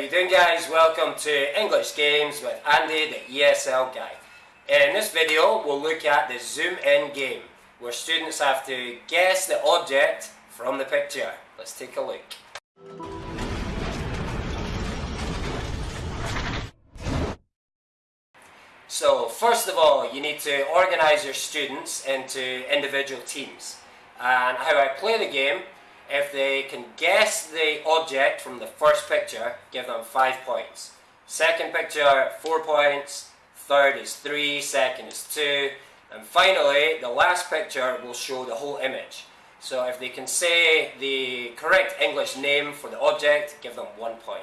you doing guys? Welcome to English Games with Andy, the ESL guy. In this video, we'll look at the zoom in game, where students have to guess the object from the picture. Let's take a look. So, first of all, you need to organise your students into individual teams. And how I play the game if they can guess the object from the first picture, give them 5 points. Second picture, 4 points. Third is 3, second is 2. And finally, the last picture will show the whole image. So if they can say the correct English name for the object, give them 1 point.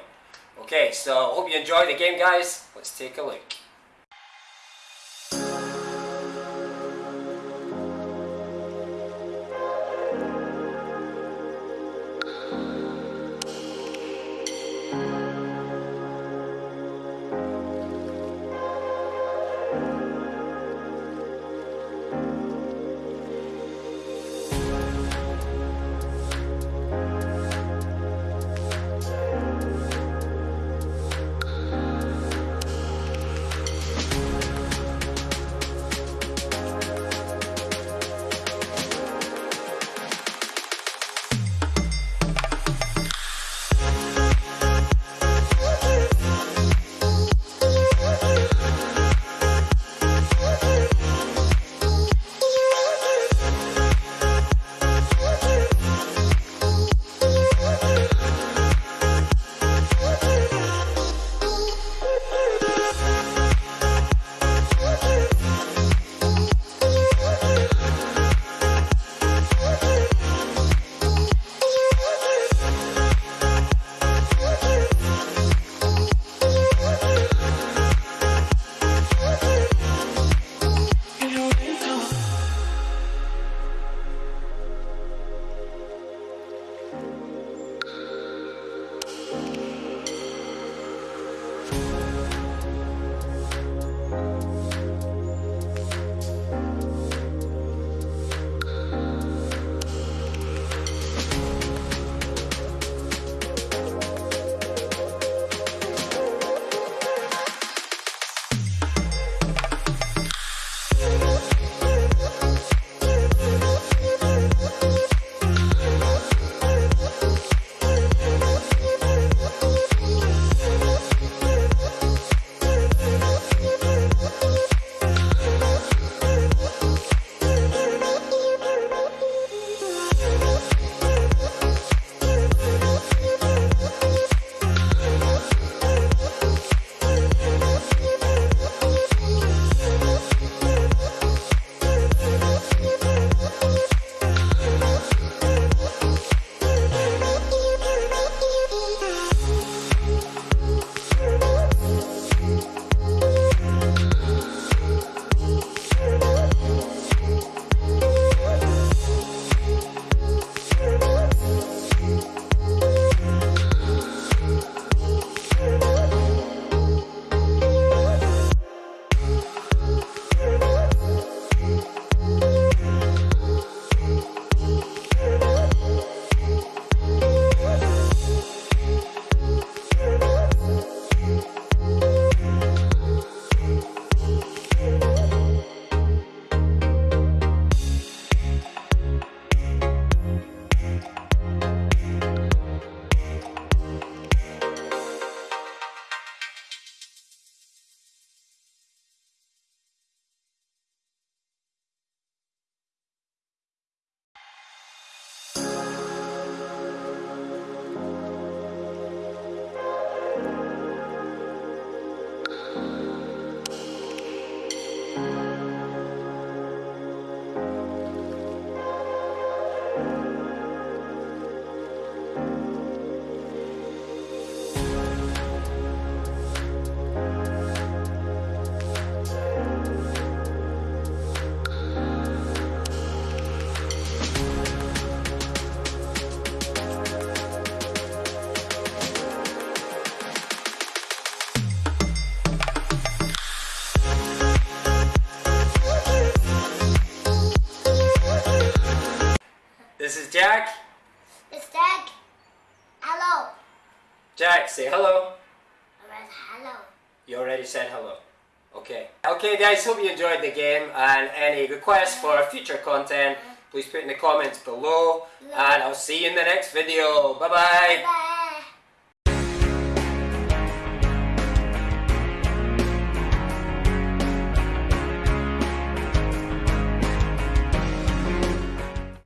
Okay, so hope you enjoy the game guys. Let's take a look. This is Jack. It's Jack. Hello. Jack, say hello. hello. You already said hello. Okay. Okay, guys, hope you enjoyed the game and any requests for future content, please put in the comments below. And I'll see you in the next video. Bye bye. Bye.